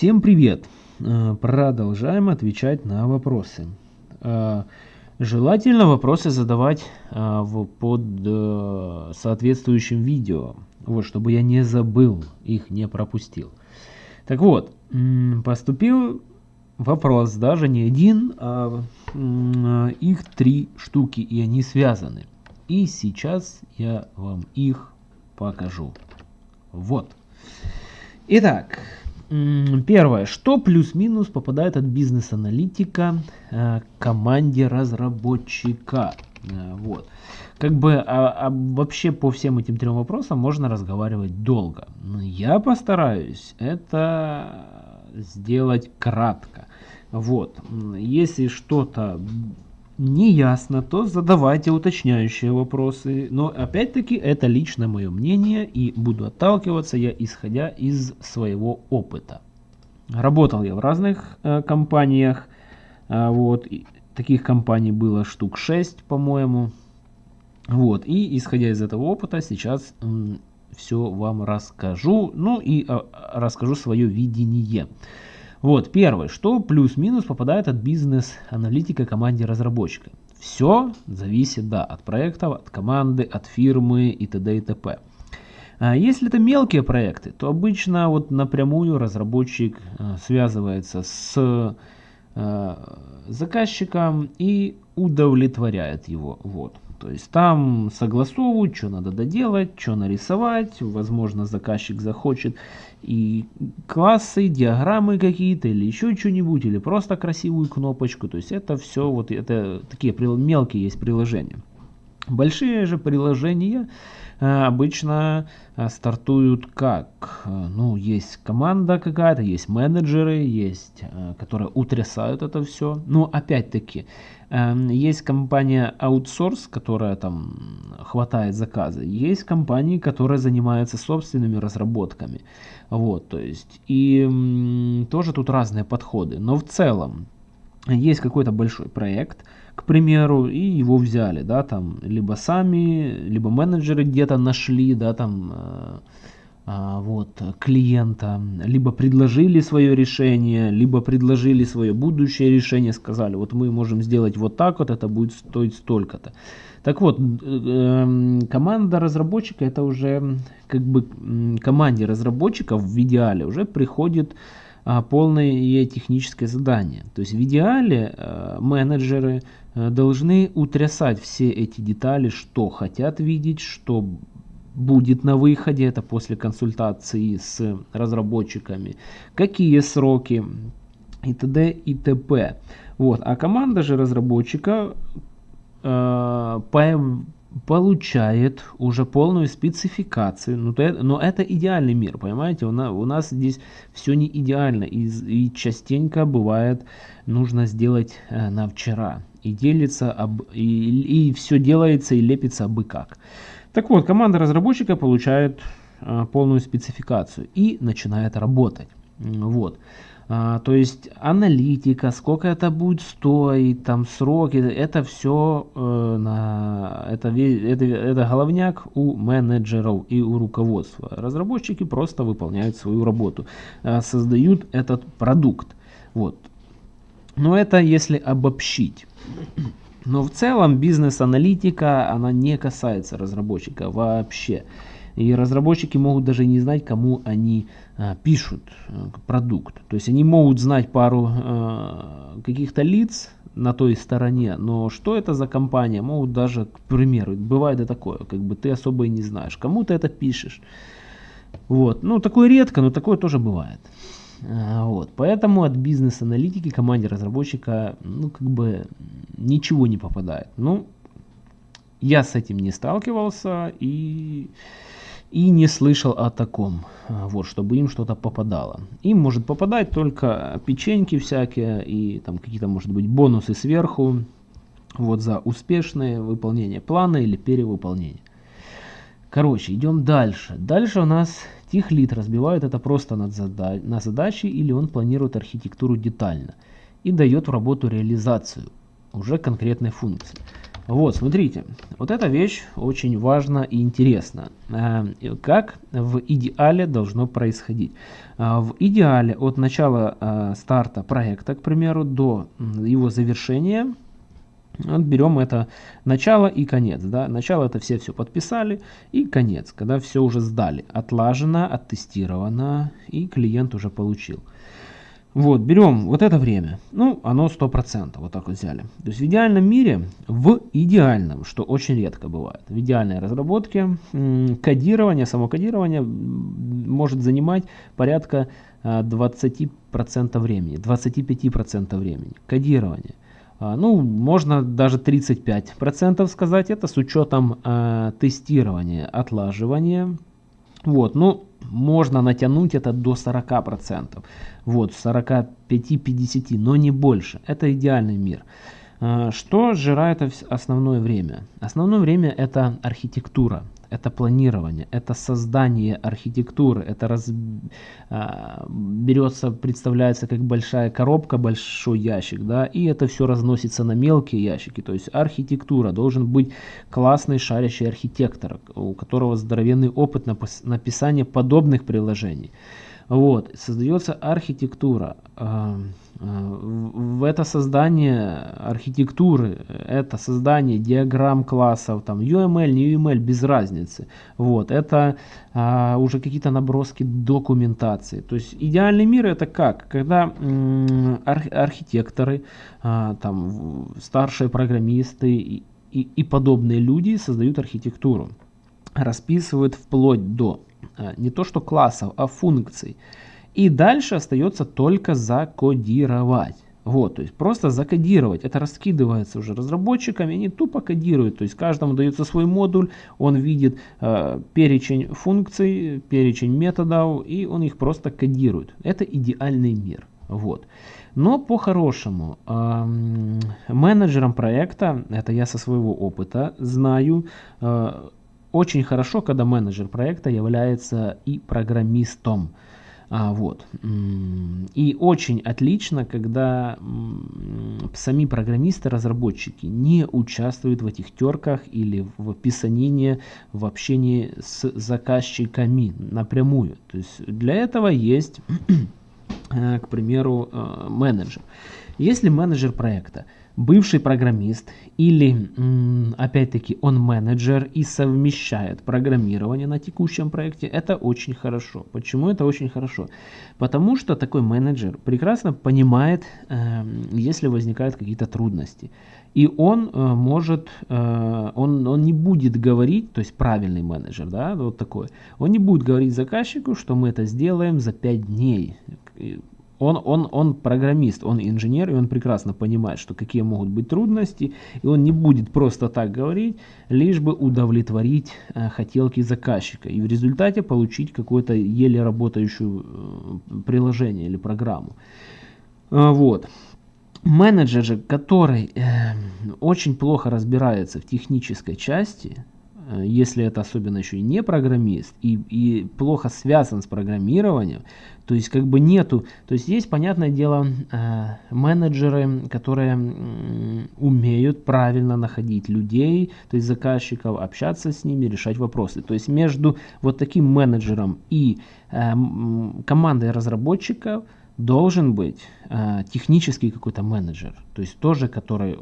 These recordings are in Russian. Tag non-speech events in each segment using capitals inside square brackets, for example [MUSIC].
Всем привет! Э, продолжаем отвечать на вопросы. Э, желательно вопросы задавать э, под соответствующим видео, вот, чтобы я не забыл, их не пропустил. Так вот, поступил вопрос, даже не один, а их три штуки, и они связаны. И сейчас я вам их покажу. Вот. Итак, Первое. Что плюс-минус попадает от бизнес-аналитика э, команде разработчика? Э, вот. Как бы а, а вообще по всем этим трем вопросам можно разговаривать долго. Но я постараюсь это сделать кратко. Вот. Если что-то не ясно, то задавайте уточняющие вопросы. Но опять-таки это лично мое мнение и буду отталкиваться я исходя из своего опыта. Работал я в разных э, компаниях. Э, вот, и таких компаний было штук 6, по-моему. Вот, и исходя из этого опыта сейчас все вам расскажу. Ну и э, расскажу свое видение. Вот, первое, что плюс-минус попадает от бизнес-аналитика команде разработчика. Все зависит, да, от проектов, от команды, от фирмы и т.д. и т.п. А если это мелкие проекты, то обычно вот напрямую разработчик а, связывается с а, заказчиком и удовлетворяет его. Вот. То есть там согласовывают, что надо доделать, что нарисовать. Возможно, заказчик захочет и классы, диаграммы какие-то, или еще что-нибудь, или просто красивую кнопочку. То есть это все, вот это такие мелкие есть приложения. Большие же приложения э, обычно э, стартуют как? Э, ну, есть команда какая-то, есть менеджеры, есть, которые утрясают это все. Но опять-таки, есть компания Outsource, которая там хватает заказы. Есть компании, которые занимаются собственными разработками. Вот, то есть, и тоже тут разные подходы. Но в целом, есть какой-то большой проект, к примеру, и его взяли, да, там, либо сами, либо менеджеры где-то нашли, да, там, э, э, вот, клиента, либо предложили свое решение, либо предложили свое будущее решение, сказали, вот мы можем сделать вот так вот, это будет стоить столько-то. Так вот, э, команда разработчика, это уже, как бы, команде разработчиков в идеале уже приходит полное техническое задание. То есть в идеале э, менеджеры э, должны утрясать все эти детали, что хотят видеть, что будет на выходе, это после консультации с разработчиками, какие сроки и т.д. и т.п. Вот. А команда же разработчика э, получает уже полную спецификацию. Но, то, но это идеальный мир, понимаете? У нас, у нас здесь все не идеально. И, и частенько бывает нужно сделать э, на вчера. И делится об, и, и все делается и лепится абы как. Так вот, команда разработчика получает э, полную спецификацию и начинает работать. Вот. А, то есть аналитика, сколько это будет стоить, там сроки, это все э, на, это, это, это головняк у менеджеров и у руководства. Разработчики просто выполняют свою работу, э, создают этот продукт. Вот. Но это если обобщить. Но в целом бизнес-аналитика, она не касается разработчика вообще. И разработчики могут даже не знать, кому они а, пишут а, продукт. То есть они могут знать пару а, каких-то лиц на той стороне, но что это за компания, могут даже, к примеру, бывает и такое, как бы ты особо и не знаешь, кому ты это пишешь. Вот, ну такое редко, но такое тоже бывает. А, вот, поэтому от бизнес-аналитики команде разработчика, ну как бы ничего не попадает. Ну, я с этим не сталкивался и и не слышал о таком, а, вот, чтобы им что-то попадало. Им может попадать только печеньки всякие и там какие-то, может быть, бонусы сверху, вот за успешное выполнение плана или перевыполнение. Короче, идем дальше. Дальше у нас техлит разбивает это просто зада на задачи или он планирует архитектуру детально и дает в работу реализацию уже конкретной функции. Вот, смотрите, вот эта вещь очень важна и интересна. Э, как в идеале должно происходить? Э, в идеале от начала э, старта проекта, к примеру, до его завершения, вот берем это начало и конец. Да? Начало это все все подписали и конец, когда все уже сдали. Отлажено, оттестировано и клиент уже получил. Вот, берем вот это время. Ну, оно 100%, вот так вот взяли. То есть в идеальном мире, в идеальном, что очень редко бывает, в идеальной разработке кодирование, само кодирование может занимать порядка 20% а, времени, 25% времени. Кодирование. А, ну, можно даже 35% сказать, это с учетом э, тестирования, отлаживания. Вот, ну, можно натянуть это до 40%. Вот, 45-50, но не больше. Это идеальный мир. А, что сжирает основное время? Основное время это архитектура, это планирование, это создание архитектуры, это раз, а, берется, представляется как большая коробка, большой ящик, да, и это все разносится на мелкие ящики, то есть архитектура, должен быть классный шарящий архитектор, у которого здоровенный опыт написания подобных приложений. Вот, создается архитектура. А, в это создание архитектуры, это создание диаграмм классов, там UML, не UML, без разницы. Вот, это а, уже какие-то наброски документации. То есть идеальный мир это как? Когда арх, архитекторы, а, там, старшие программисты и, и, и подобные люди создают архитектуру, расписывают вплоть до а, не то что классов, а функций. И дальше остается только закодировать. Вот, то есть просто закодировать. Это раскидывается уже разработчиками, они тупо кодируют. То есть каждому дается свой модуль, он видит э, перечень функций, перечень методов, и он их просто кодирует. Это идеальный мир. Вот. Но по-хорошему, э, менеджером проекта, это я со своего опыта знаю, э, очень хорошо, когда менеджер проекта является и программистом. А, вот. И очень отлично, когда сами программисты, разработчики не участвуют в этих терках или в писанине, в общении с заказчиками напрямую. То есть для этого есть, [CLEARS THROAT] э, к примеру, э, менеджер. Если менеджер проекта бывший программист или, опять-таки, он менеджер и совмещает программирование на текущем проекте, это очень хорошо. Почему это очень хорошо? Потому что такой менеджер прекрасно понимает, эм, если возникают какие-то трудности. И он э, может, э, он, он не будет говорить, то есть правильный менеджер, да, вот такой, он не будет говорить заказчику, что мы это сделаем за 5 дней он, он, он программист, он инженер, и он прекрасно понимает, что какие могут быть трудности, и он не будет просто так говорить, лишь бы удовлетворить э, хотелки заказчика, и в результате получить какое-то еле работающее э, приложение или программу. Э, вот. Менеджер же, который э, очень плохо разбирается в технической части, если это особенно еще и не программист, и, и плохо связан с программированием, то есть как бы нету, то есть есть, понятное дело, э, менеджеры, которые э, умеют правильно находить людей, то есть заказчиков, общаться с ними, решать вопросы. То есть между вот таким менеджером и э, командой разработчиков должен быть э, технический какой-то менеджер, то есть тоже, который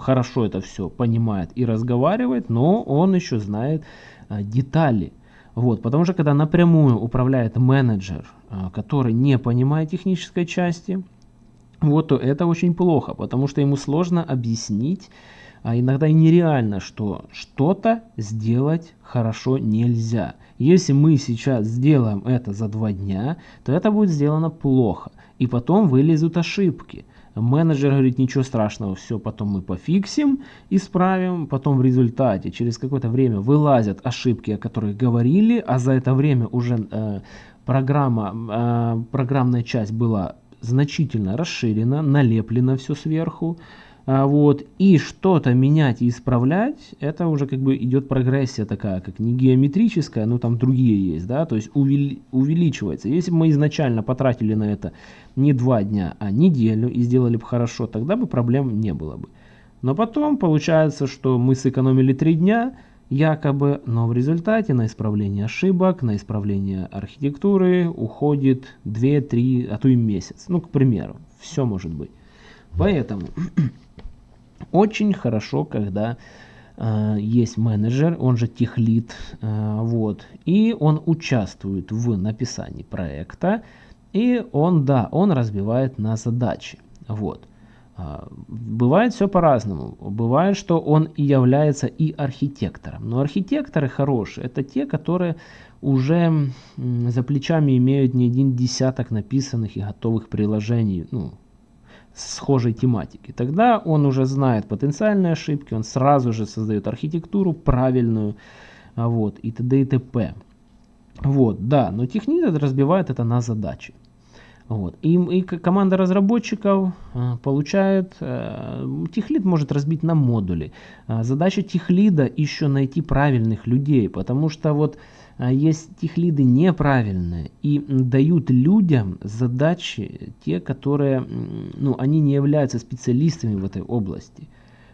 хорошо это все понимает и разговаривает, но он еще знает а, детали. Вот, потому что когда напрямую управляет менеджер, а, который не понимает технической части, вот, то это очень плохо, потому что ему сложно объяснить, а иногда и нереально, что что-то сделать хорошо нельзя. Если мы сейчас сделаем это за два дня, то это будет сделано плохо. И потом вылезут ошибки. Менеджер говорит, ничего страшного, все потом мы пофиксим, исправим. Потом в результате, через какое-то время вылазят ошибки, о которых говорили, а за это время уже э, программа, э, программная часть была значительно расширена, налеплено все сверху. А, вот, и что-то менять и исправлять, это уже как бы идет прогрессия такая, как не геометрическая, но там другие есть, да, то есть увели, увеличивается. Если бы мы изначально потратили на это не два дня, а неделю и сделали бы хорошо, тогда бы проблем не было бы. Но потом получается, что мы сэкономили 3 дня, якобы, но в результате на исправление ошибок, на исправление архитектуры уходит 2-3, а то и месяц. Ну, к примеру, все может быть. Поэтому очень хорошо, когда э, есть менеджер, он же техлит, э, вот, и он участвует в написании проекта, и он, да, он разбивает на задачи, вот. А, бывает все по-разному. Бывает, что он и является и архитектором. Но архитекторы хорошие, это те, которые уже за плечами имеют не один десяток написанных и готовых приложений, ну, схожей тематики. Тогда он уже знает потенциальные ошибки, он сразу же создает архитектуру правильную, а, вот, и т.д. и т.п. Вот, да, но технит разбивает это на задачи. Вот. И, и команда разработчиков э, получает, э, техлид может разбить на модули. Э, задача техлида еще найти правильных людей, потому что вот есть техлиды неправильные и дают людям задачи, те, которые, ну, они не являются специалистами в этой области.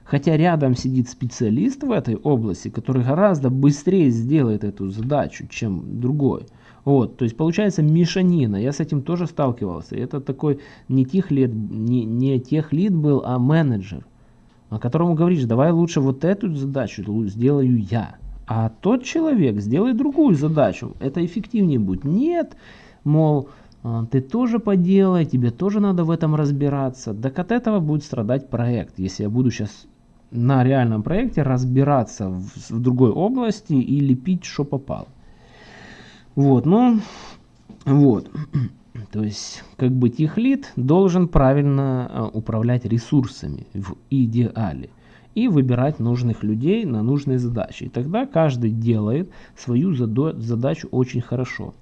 Хотя рядом сидит специалист в этой области, который гораздо быстрее сделает эту задачу, чем другой. Вот, то есть получается мешанина. Я с этим тоже сталкивался. Это такой не тех лид, не, не тех лид был, а менеджер, о которому говоришь, давай лучше вот эту задачу сделаю я. А тот человек сделает другую задачу. Это эффективнее будет. Нет, мол, а, ты тоже поделай, тебе тоже надо в этом разбираться. Так от этого будет страдать проект, если я буду сейчас на реальном проекте разбираться в, в другой области и лепить, что попало. Вот, ну, вот. [CLEARS THROAT] То есть, как бы техлит должен правильно а, управлять ресурсами в идеале и выбирать нужных людей на нужные задачи. И тогда каждый делает свою задачу очень хорошо.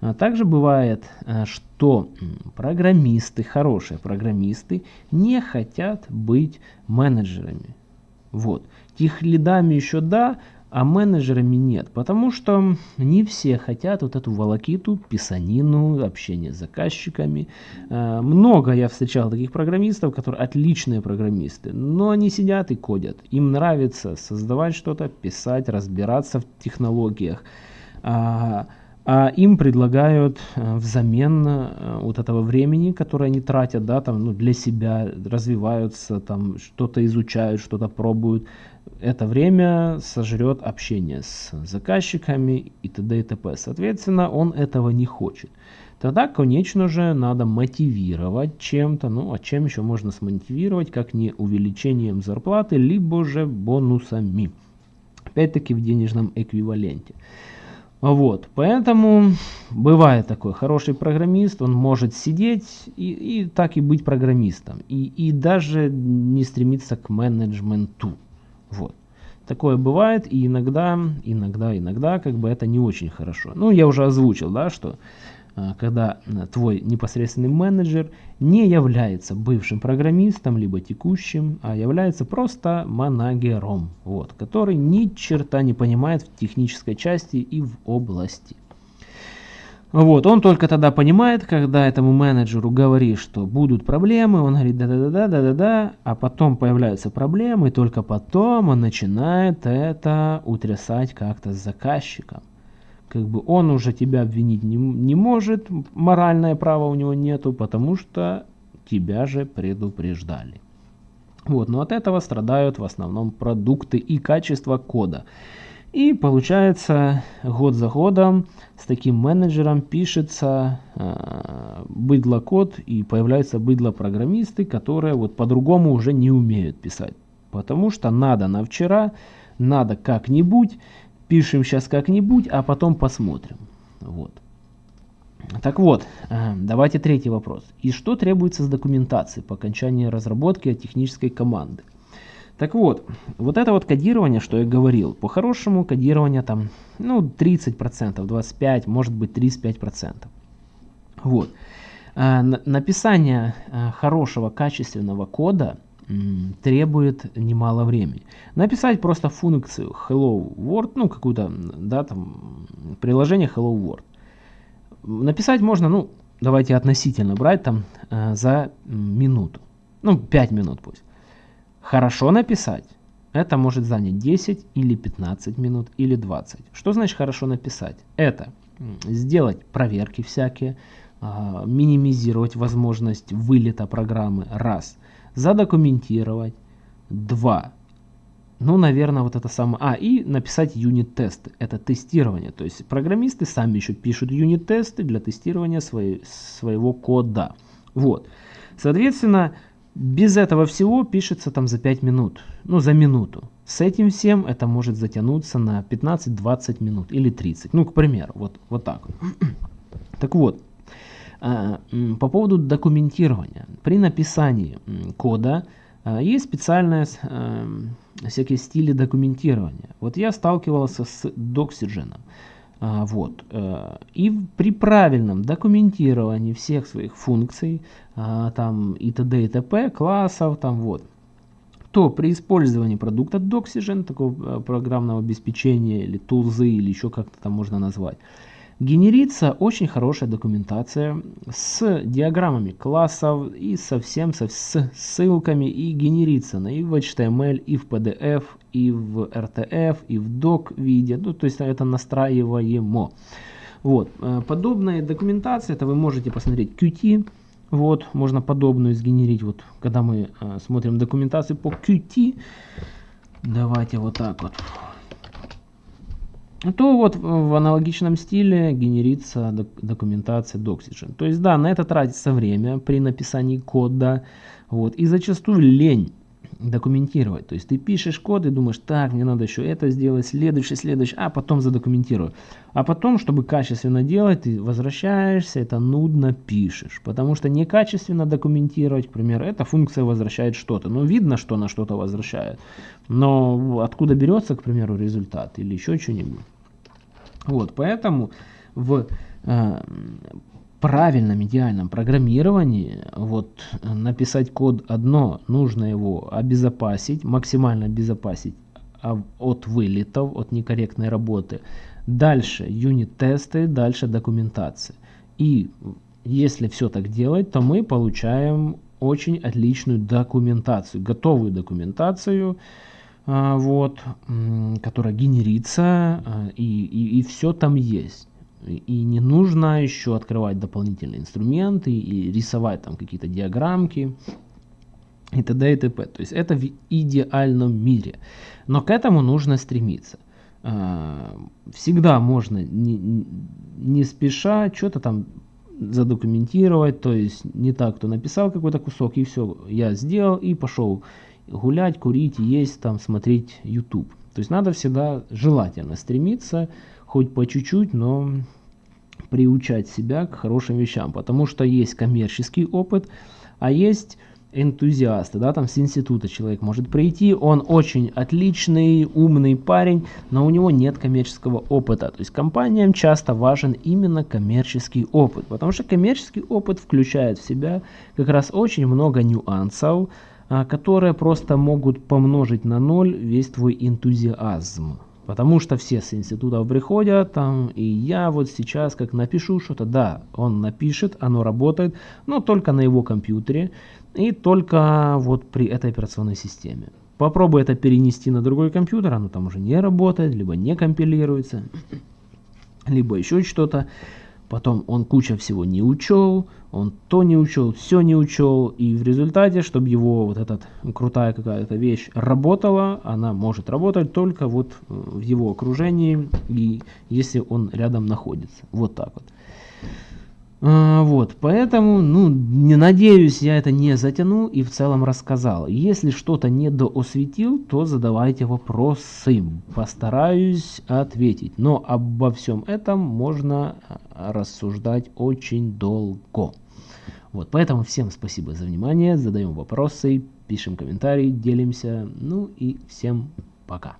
А также бывает, а, что программисты, хорошие программисты, не хотят быть менеджерами. Вот. Техлидами еще да, а менеджерами нет, потому что не все хотят вот эту волокиту, писанину, общение с заказчиками. А, много я встречал таких программистов, которые отличные программисты, но они сидят и кодят. Им нравится создавать что-то, писать, разбираться в технологиях. А, а им предлагают э, взамен э, вот этого времени, которое они тратят, да, там, ну, для себя, развиваются, там, что-то изучают, что-то пробуют, это время сожрет общение с заказчиками и т.д. и т.п. Соответственно, он этого не хочет. Тогда, конечно же, надо мотивировать чем-то. Ну, а чем еще можно смотивировать, как не увеличением зарплаты, либо же бонусами. Опять-таки в денежном эквиваленте. Вот, поэтому бывает такой хороший программист, он может сидеть и, и так и быть программистом, и, и даже не стремиться к менеджменту. Вот. Такое бывает, и иногда, иногда, иногда, как бы это не очень хорошо. Ну, я уже озвучил, да, что а, когда а, твой непосредственный менеджер не является бывшим программистом, либо текущим, а является просто манагером, вот, который ни черта не понимает в технической части и в области. Вот, он только тогда понимает, когда этому менеджеру говоришь, что будут проблемы, он говорит да-да-да, да-да-да, а потом появляются проблемы, и только потом он начинает это утрясать как-то с заказчиком как бы он уже тебя обвинить не, не может, моральное право у него нету, потому что тебя же предупреждали. Вот, но от этого страдают в основном продукты и качество кода. И получается, год за годом с таким менеджером пишется э, быдло-код и появляются быдло-программисты, которые вот по-другому уже не умеют писать. Потому что надо на вчера, надо как-нибудь, Пишем сейчас как-нибудь, а потом посмотрим. Вот. Так вот, э, давайте третий вопрос. И что требуется с документацией по окончании разработки от технической команды? Так вот, вот это вот кодирование, что я говорил, по-хорошему кодирование там, ну, 30%, 25%, может быть 35%. Вот. Э, написание э, хорошего, качественного кода требует немало времени. Написать просто функцию Hello World, ну какую-то, да, там, приложение Hello World. Написать можно, ну, давайте относительно брать там э, за минуту. Ну, 5 минут пусть. Хорошо написать это может занять 10 или 15 минут или 20. Что значит хорошо написать? Это сделать проверки всякие, а, минимизировать возможность вылета программы, раз. Задокументировать, два. Ну, наверное, вот это самое... А, и написать юнит-тесты. Это тестирование. То есть программисты сами еще пишут юнит-тесты для тестирования своей, своего кода. Вот. Соответственно, без этого всего пишется там за 5 минут, ну за минуту. С этим всем это может затянуться на 15-20 минут или 30. Ну, к примеру, вот, вот так. [CLEARS THROAT] Так вот, а, по поводу документирования. При написании кода а, есть специальные а, всякие стили документирования. Вот я сталкивался с Doxygen. А, вот. Э, и при правильном документировании всех своих функций, а, там и т.д. и т.п. классов, там вот, то при использовании продукта Doxygen, такого э, программного обеспечения или тулзы, или еще как-то там можно назвать, Генерится очень хорошая документация с диаграммами классов и совсем со, с ссылками и генерится на и в HTML, и в PDF, и в RTF, и в doc виде. Ну, то есть это настраиваемо. Вот. Э, подобная документация, это вы можете посмотреть Qt. Вот, можно подобную сгенерить. Вот, когда мы э, смотрим документацию по Qt, давайте вот так вот то вот в аналогичном стиле генерится документация Doxygen. То есть да, на это тратится время при написании кода, вот, и зачастую лень документировать. То есть ты пишешь код и думаешь, так, мне надо еще это сделать, следующий, следующий, а потом задокументирую. А потом, чтобы качественно делать, ты возвращаешься, это нудно пишешь. Потому что некачественно документировать, к примеру, эта функция возвращает что-то. Ну, видно, что она что-то возвращает. Но откуда берется, к примеру, результат или еще что-нибудь. Вот, поэтому в э, правильном идеальном программировании вот написать код одно, нужно его обезопасить, максимально обезопасить от вылетов, от некорректной работы. Дальше юнит-тесты, дальше документация. И если все так делать, то мы получаем очень отличную документацию, готовую документацию, а, вот, которая генерится, а, и, и, и все там есть. И не нужно еще открывать дополнительные инструменты и рисовать там какие-то диаграммки и т.д. и т.п. То есть это в идеальном мире. Но к этому нужно стремиться. А, всегда можно не, не спеша что-то там задокументировать, то есть не так, кто написал какой-то кусок и все, я сделал и пошел гулять, курить, есть, там, смотреть YouTube. То есть надо всегда желательно стремиться, хоть по чуть-чуть, но приучать себя к хорошим вещам, потому что есть коммерческий опыт, а есть энтузиасты, да, там с института человек может прийти, он очень отличный, умный парень, но у него нет коммерческого опыта. То есть компаниям часто важен именно коммерческий опыт, потому что коммерческий опыт включает в себя как раз очень много нюансов, которые просто могут помножить на ноль весь твой энтузиазм. Потому что все с институтов приходят, там, и я вот сейчас как напишу что-то, да, он напишет, оно работает, но только на его компьютере и только вот при этой операционной системе. Попробуй это перенести на другой компьютер, оно там уже не работает, либо не компилируется, либо еще что-то. Потом он куча всего не учел, он то не учел, все не учел, и в результате, чтобы его вот эта крутая какая-то вещь работала, она может работать только вот э, в его окружении, и если он рядом находится. Вот так вот. А, вот, поэтому, ну, не надеюсь, я это не затянул и в целом рассказал. Если что-то не доосветил, то задавайте вопросы, постараюсь ответить. Но обо всем этом можно а, рассуждать очень долго. Вот, поэтому всем спасибо за внимание, задаем вопросы, пишем комментарии, делимся, ну и всем пока.